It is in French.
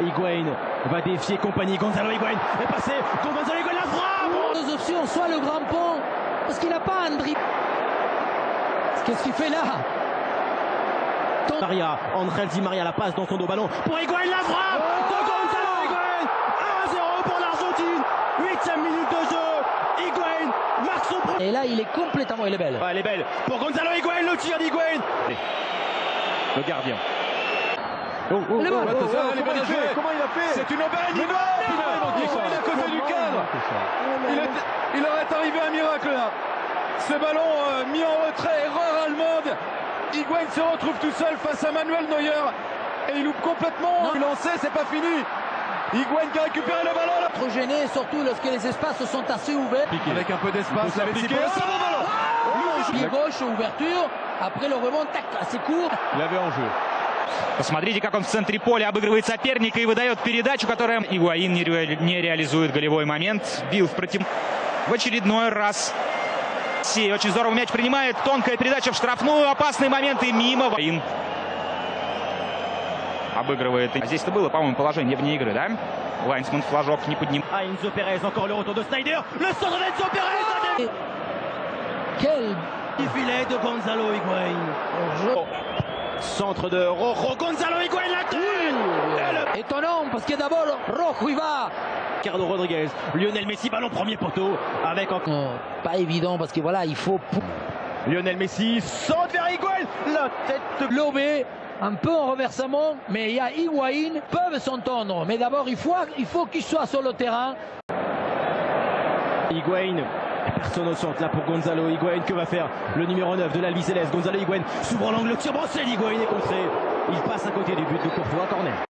Higuain va défier compagnie. Gonzalo Higuain est passé. Gonzalo Higuain la frappe Deux options, soit le grand pont, parce qu'il n'a pas un dribble. Qu'est-ce qu'il fait là? Maria, Angel Di Maria la passe dans son dos ballon pour Higuain la frappe de Gonzalo Higuain 1-0 pour l'Argentine 8 minute de jeu Higuain marque son premier Et là, il est complètement, il est belle. Ah, elle est belle pour Gonzalo Higuain le tir d'Higuain le gardien Oh, oh, Oh, comment il a fait il C'est une aubaine, il va Il est à côté du cadre il, il aurait arrivé un miracle là Ce ballon euh, mis en retrait, erreur allemande Higuain se retrouve tout seul face à Manuel Neuer et il loupe complètement Non. lancé, c'est pas fini Higuain qui a récupéré le ballon là Trop gêné, surtout lorsque les espaces sont assez ouverts. Avec un peu d'espace, la Piqué. piqué. Ah, ballon Pied gauche, ouverture. Après le rebond, tac, assez court. Il avait en jeu. Посмотрите, как он в центре поля обыгрывает соперника и выдает передачу, которая Игуаин не, ре- не реализует голевой момент. Бил в против... В очередной раз. Си очень здорово мяч принимает. Тонкая передача в штрафную. Опасный момент и мимо. Игуаин обыгрывает. А здесь-то было, по-моему, положение вне игры, да? Лайнсман флажок не поднимает. Ah, Enzo Perez, encore le retour de Snyder le centre d'Enzo Perez Quel le filet de Gonzalo Higuain jeu centre de Rojo Gonzalo Higuain la trune étonnant, parce que d'abord, Rojo, il va. Ricardo Rodriguez Lionel Messi ballon premier poteau avec encore Euh, pas évident, parce que voilà, il faut Lionel Messi centre vers Higuain la tête lober un peu en reversement, mais il y a Higuain, peuvent s'entendre. Mais d'abord, il faut, il faut qu'il soit sur le terrain. Higuain. Personne au centre là pour Gonzalo Higuain. Que va faire le numéro 9 de l'Albi Céleste? Gonzalo Higuain s'ouvre l'angle, le tir brossé. Higuain est contré. Il passe à côté du but de Courtois, corner.